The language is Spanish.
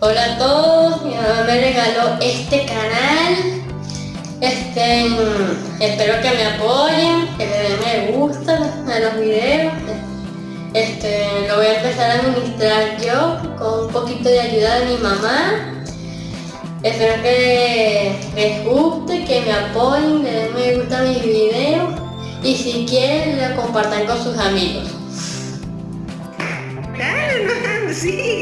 Hola a todos, mi mamá me regaló este canal. Este, mm, espero que me apoyen, que le den me gusta a los videos. Este, lo voy a empezar a administrar yo con un poquito de ayuda de mi mamá. Espero que les guste, que me apoyen, le den me gusta a mis videos y si quieren lo compartan con sus amigos. Dale.